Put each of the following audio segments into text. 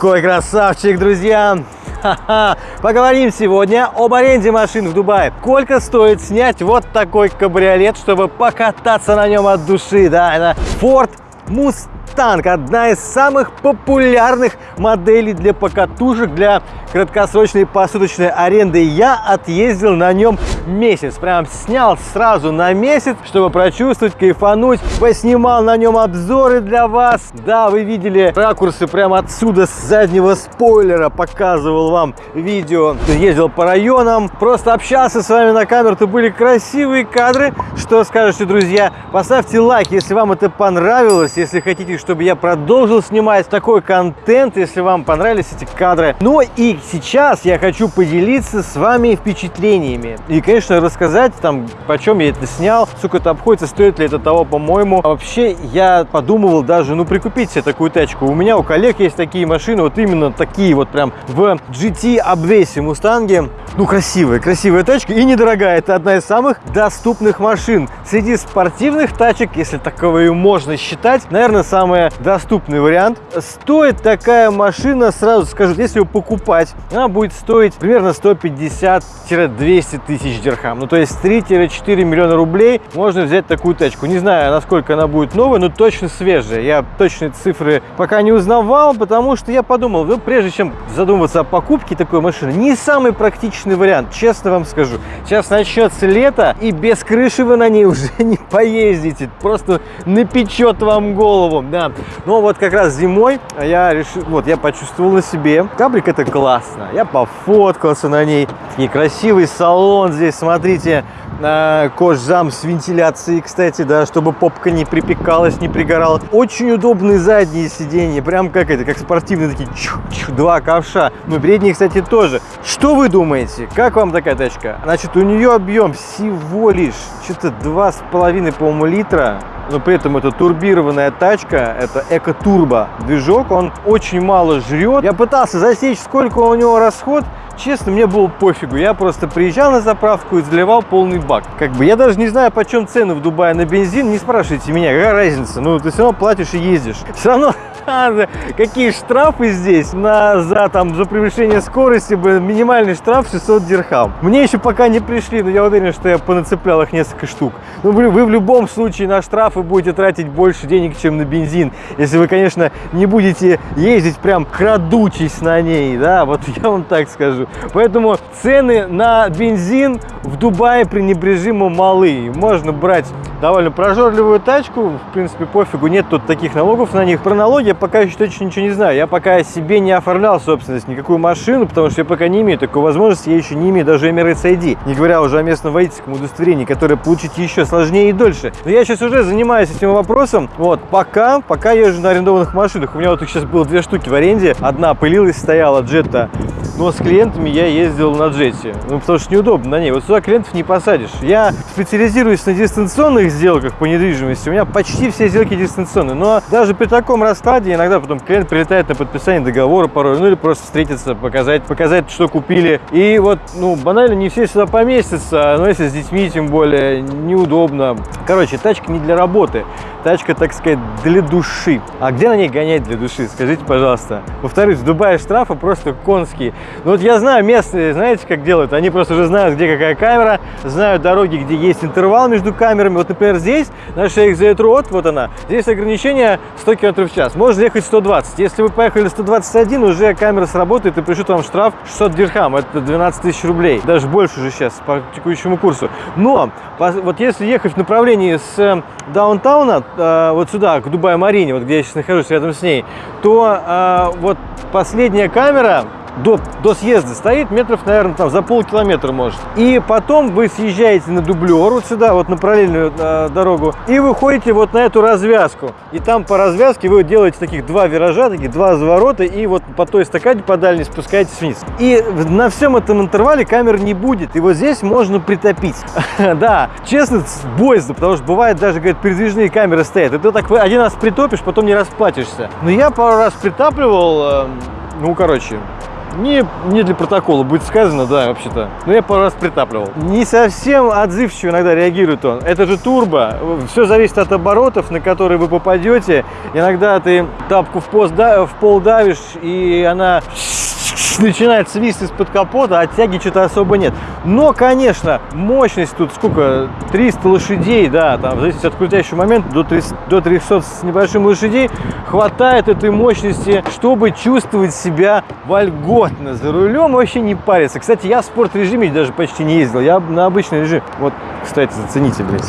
Какой красавчик, друзья! Поговорим сегодня об аренде машин в Дубае. Сколько стоит снять вот такой кабриолет, чтобы покататься на нем от души? Да, это Ford Mustang, одна из самых популярных моделей для покатушек, для краткосрочной посуточной аренды. Я отъездил на нем месяц, прям снял сразу на месяц, чтобы прочувствовать, кайфануть. Поснимал на нем обзоры для вас. Да, вы видели ракурсы прямо отсюда, с заднего спойлера, показывал вам видео. Ездил по районам, просто общался с вами на камеру, это были красивые кадры. Что скажете, друзья? Поставьте лайк, если вам это понравилось, если хотите, чтобы я продолжил снимать такой контент, если вам понравились эти кадры. Ну и сейчас я хочу поделиться с вами впечатлениями. И, конечно, рассказать там, почем я это снял, сколько это обходится, стоит ли это того, по-моему. Вообще, я подумывал даже, ну, прикупить себе такую тачку. У меня, у коллег есть такие машины, вот именно такие вот прям в GT обвесе Мустанге. Ну, красивая, красивая тачка и недорогая. Это одна из самых доступных машин. Среди спортивных тачек, если таковые можно считать, наверное, самый доступный вариант. Стоит такая машина, сразу скажу, если ее покупать, она будет стоить примерно 150-200 тысяч дирхам. Ну, то есть 3-4 миллиона рублей можно взять такую тачку. Не знаю, насколько она будет новая, но точно свежая. Я точные цифры пока не узнавал, потому что я подумал, ну, прежде чем задумываться о покупке такой машины, не самый практичный вариант, честно вам скажу. Сейчас начнется лето, и без крыши вы на ней уже не поездите. Просто напечет вам голову, да. Но вот как раз зимой я решил, вот я почувствовал на себе. Кабрик это класс классно. Я пофоткался на ней. И красивый салон здесь, смотрите, кожзам с вентиляцией, кстати, да, чтобы попка не припекалась, не пригорала. Очень удобные задние сиденья, прям как это, как спортивные такие, чух, чух, два ковша. Ну, передние, кстати, тоже. Что вы думаете? Как вам такая тачка? Значит, у нее объем всего лишь что-то два с половиной, по-моему, литра но при этом это турбированная тачка, это эко-турбо движок, он очень мало жрет. Я пытался засечь, сколько у него расход, честно, мне было пофигу. Я просто приезжал на заправку и заливал полный бак. Как бы я даже не знаю, почем цены в Дубае на бензин. Не спрашивайте меня, какая разница. Ну, ты все равно платишь и ездишь. Все равно какие штрафы здесь на, за, там, за превышение скорости, минимальный штраф 600 дирхам. Мне еще пока не пришли, но я уверен, что я понацеплял их несколько штук. Ну, вы, вы в любом случае на штрафы будете тратить больше денег, чем на бензин, если вы, конечно, не будете ездить прям крадучись на ней, да, вот я вам так скажу. Поэтому цены на бензин в Дубае пренебрежимо малы. Можно брать довольно прожорливую тачку, в принципе, пофигу, нет тут таких налогов на них. Про налоги пока еще точно ничего не знаю. Я пока себе не оформлял собственность, никакую машину, потому что я пока не имею такой возможности, я еще не имею даже Emirates ID, не говоря уже о местном водительском удостоверении, которое получить еще сложнее и дольше. Но я сейчас уже занимаюсь этим вопросом, вот, пока, пока езжу на арендованных машинах. У меня вот их сейчас было две штуки в аренде, одна пылилась, стояла, джетта, но с клиентами я ездил на джете, ну, потому что неудобно на ней. Вот сюда клиентов не посадишь. Я специализируюсь на дистанционных сделках по недвижимости, у меня почти все сделки дистанционные, но даже при таком раскладе иногда потом клиент прилетает на подписание договора порой, ну или просто встретиться, показать, показать, что купили. И вот, ну, банально не все сюда поместятся, но если с детьми, тем более, неудобно. Короче, тачка не для работы, тачка, так сказать, для души. А где на ней гонять для души, скажите, пожалуйста. Повторюсь, в Дубае штрафы просто конские. Ну вот я знаю местные, знаете, как делают? Они просто уже знают, где какая камера, знают дороги, где есть интервал между камерами. Вот, например, здесь, на шейх Зейтрот, вот она, здесь ограничение 100 км в час. Можно ехать 120. Если вы поехали 121, уже камера сработает и пришлют вам штраф 600 дирхам. Это 12 тысяч рублей. Даже больше уже сейчас по текущему курсу. Но вот если ехать в направлении с э, даунтауна, э, вот сюда, к Дубай-Марине, вот где я сейчас нахожусь рядом с ней, то э, вот последняя камера до, до съезда стоит метров, наверное, там за полкилометра может. И потом вы съезжаете на дублер вот сюда, вот на параллельную э, дорогу, и выходите вот на эту развязку. И там по развязке вы делаете таких два виража, таких два заворота, и вот по той эстакаде по дальней спускаетесь вниз. И на всем этом интервале камер не будет. И вот здесь можно притопить. Да, честно, боязно, потому что бывает даже, говорят, передвижные камеры стоят. И ты так один раз притопишь, потом не расплатишься. Но я пару раз притапливал, эм, ну, короче, Не, не для протокола будет сказано, да, вообще-то. Но я пару раз притапливал. Не совсем отзывчиво иногда реагирует он. Это же турбо. Все зависит от оборотов, на которые вы попадете. Иногда ты тапку в, пост, в пол давишь, и она начинает свист из-под капота, а тяги что-то особо нет. Но, конечно, мощность тут сколько? 300 лошадей, да, там, в зависимости от крутящего момента, до 300, до 300 с небольшим лошадей, хватает этой мощности, чтобы чувствовать себя вольготно за рулем, вообще не париться. Кстати, я в спорт-режиме даже почти не ездил, я на обычный режим. Вот, кстати, зацените, блядь,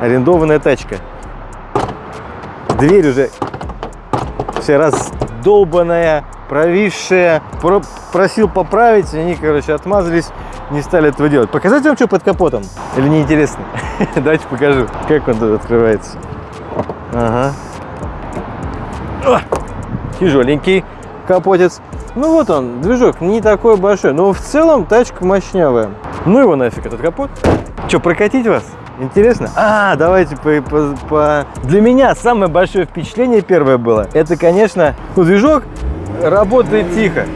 арендованная тачка. Дверь уже вся раздолбанная, провисшие. Про просил поправить, они, короче, отмазались, не стали этого делать. Показать вам, что под капотом? Или неинтересно? Давайте покажу, как он тут открывается. Ага. Тяжеленький капотец. Ну вот он, движок не такой большой, но в целом тачка мощнявая. Ну его нафиг этот капот. Что, прокатить вас? Интересно? А, давайте по, по, по... Для меня самое большое впечатление первое было. Это, конечно, ну, движок работает тихо.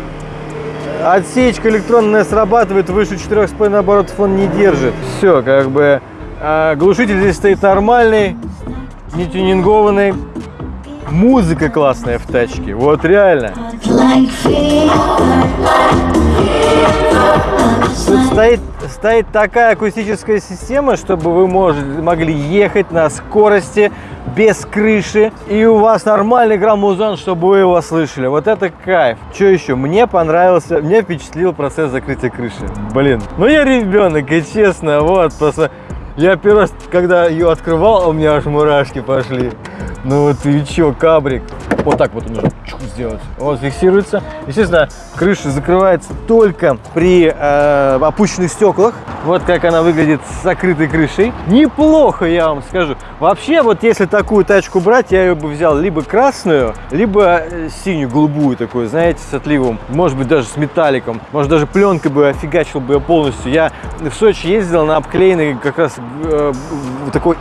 Отсечка электронная срабатывает, выше 4,5 оборотов он не держит. Все, как бы а, глушитель здесь стоит нормальный, не тюнингованный. Музыка классная в тачке, вот реально. Стоит, стоит такая акустическая система, чтобы вы мож, могли ехать на скорости без крыши, и у вас нормальный граммузон, чтобы вы его слышали. Вот это кайф. Что еще? Мне понравился, мне впечатлил процесс закрытия крыши. Блин, ну я ребенок, и честно, вот, просто... Я первый раз, когда ее открывал, у меня аж мурашки пошли. Ну и чё, кабрик. Вот так вот нужно сделать. Вот фиксируется. Естественно, крыша закрывается только при э, опущенных стеклах. Вот как она выглядит с закрытой крышей. Неплохо, я вам скажу. Вообще, вот если такую тачку брать, я ее бы взял либо красную, либо э, синюю, голубую такую, знаете, с отливом. Может быть, даже с металликом. Может, даже пленкой бы офигачил бы ее полностью. Я в Сочи ездил на обклеенный как раз э, такой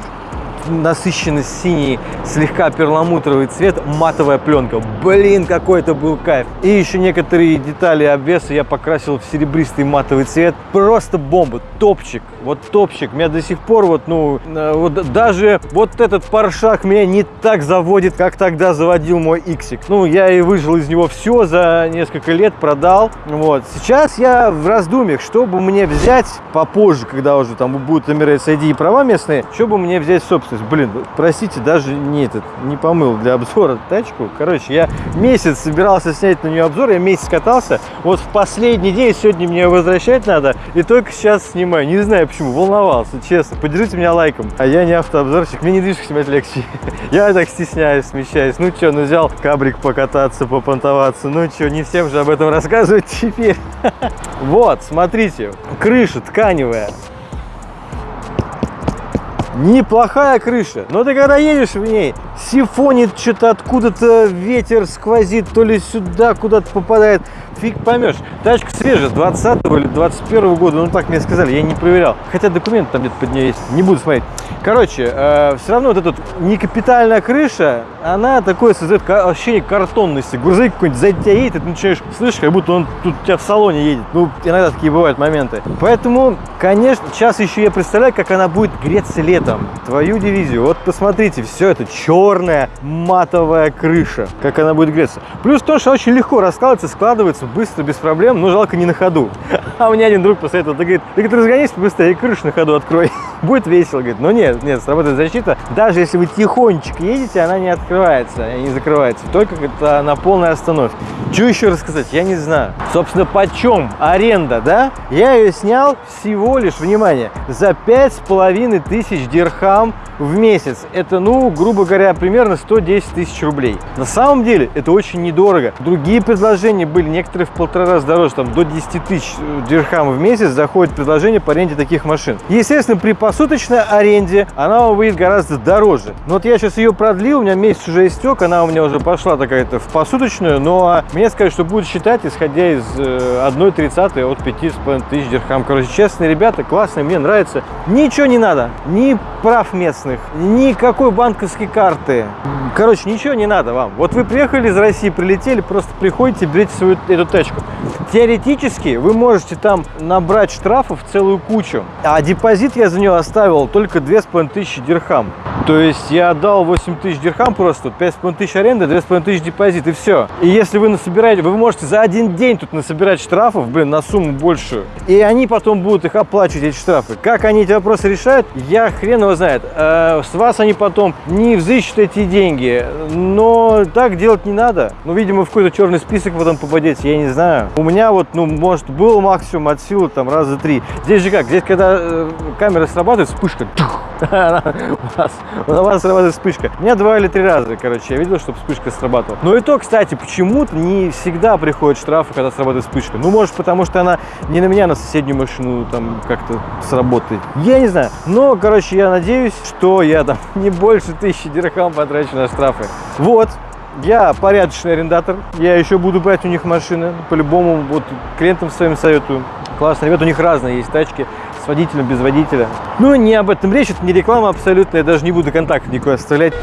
насыщенно синий, слегка перламутровый цвет, матовая пленка. Блин, какой это был кайф. И еще некоторые детали обвеса я покрасил в серебристый матовый цвет. Просто бомба, топчик. Вот топчик. Меня до сих пор вот, ну, э, вот даже вот этот паршак меня не так заводит, как тогда заводил мой Иксик. Ну, я и выжил из него все за несколько лет, продал. Вот. Сейчас я в раздумьях, чтобы мне взять попозже, когда уже там будут Emirates ID и права местные, чтобы мне взять собственно то есть, блин, простите, даже не этот, не помыл для обзора тачку. Короче, я месяц собирался снять на нее обзор, я месяц катался. Вот в последний день, сегодня мне возвращать надо, и только сейчас снимаю. Не знаю почему, волновался, честно. Поддержите меня лайком. А я не автообзорщик, мне не движку снимать легче. Я так стесняюсь, смещаюсь. Ну что, ну взял кабрик покататься, попонтоваться. Ну что, не всем же об этом рассказывать теперь. Вот, смотрите, крыша тканевая. Неплохая крыша, но ты когда едешь в ней, сифонит что-то откуда-то, ветер сквозит, то ли сюда куда-то попадает, фиг поймешь. Тачка свежая, 20 или 21 года, ну так мне сказали, я не проверял. Хотя документы там где-то под нее есть, не буду смотреть. Короче, э, все равно вот эта не капитальная крыша, она такое создает ощущение картонности. Грузовик какой-нибудь сзади тебя едет, и ты начинаешь слышать, как будто он тут у тебя в салоне едет. Ну, иногда такие бывают моменты. Поэтому, конечно, сейчас еще я представляю, как она будет греться летом. Твою дивизию. Вот посмотрите, все это черная матовая крыша, как она будет греться. Плюс то, что очень легко раскладывается, складывается быстро, без проблем, но жалко не на ходу. А мне один друг посоветовал, ты говорит, ты говорит, разгонись быстрее крышу на ходу открой. Будет весело, говорит. Но нет, нет, сработает защита. Даже если вы тихонечко едете, она не открывается, не закрывается. Только это на полной остановке. Что еще рассказать? Я не знаю. Собственно, почем аренда, да? Я ее снял всего лишь, внимание, за пять с половиной тысяч дирхам в месяц. Это, ну, грубо говоря, примерно 110 тысяч рублей. На самом деле это очень недорого. Другие предложения были, некоторые в полтора раза дороже, там до 10 тысяч дирхам в месяц заходит предложение по аренде таких машин. Естественно, при посуточной аренде она выйдет гораздо дороже. Но вот я сейчас ее продлил, у меня месяц уже истек, она у меня уже пошла такая-то в посуточную, но мне сказали, что будет считать, исходя из 1,30 э, от 5,5 тысяч дирхам. Короче, честные ребята, классные, мне нравится. Ничего не надо, ни прав мест красных, никакой банковской карты. Короче, ничего не надо вам. Вот вы приехали из России, прилетели, просто приходите, берете свою эту тачку. Теоретически вы можете там набрать штрафов целую кучу. А депозит я за нее оставил только 2500 дирхам. То есть я отдал 8 тысяч дирхам просто, 5,5 тысяч аренда, 2,5 тысяч депозит и все. И если вы насобираете, вы можете за один день тут насобирать штрафов, блин, на сумму большую. И они потом будут их оплачивать, эти штрафы. Как они эти вопросы решают, я хрен его знает. Э, с вас они потом не взыщут эти деньги, но так делать не надо. Ну, видимо, в какой-то черный список потом попадете, я не знаю. У меня вот, ну, может, был максимум от силы там раза три. Здесь же как, здесь когда э, камера срабатывает, вспышка, у вас, у вас срабатывает вспышка. У меня два или три раза, короче, я видел, чтобы вспышка срабатывала. Но и то, кстати, почему-то не всегда приходят штрафы, когда срабатывает вспышка. Ну, может, потому что она не на меня, на соседнюю машину там как-то сработает. Я не знаю. Но, короче, я надеюсь, что я там не больше тысячи дирхам потрачу на штрафы. Вот. Я порядочный арендатор, я еще буду брать у них машины, по-любому, вот клиентам своим советую. Классно, ребят, у них разные есть тачки, с водителем, без водителя. Ну, не об этом речь, это не реклама абсолютно, я даже не буду контакт никакой оставлять.